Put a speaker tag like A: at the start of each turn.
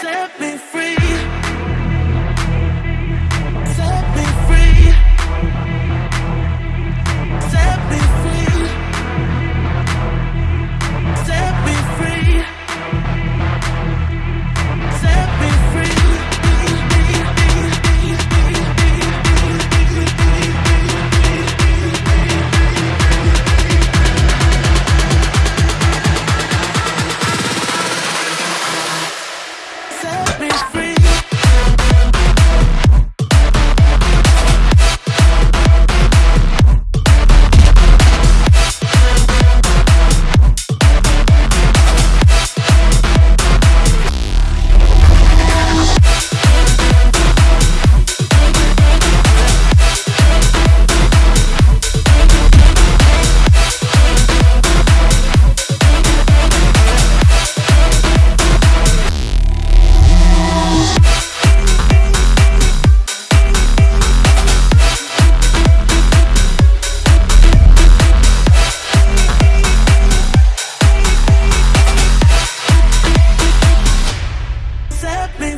A: set me free. let me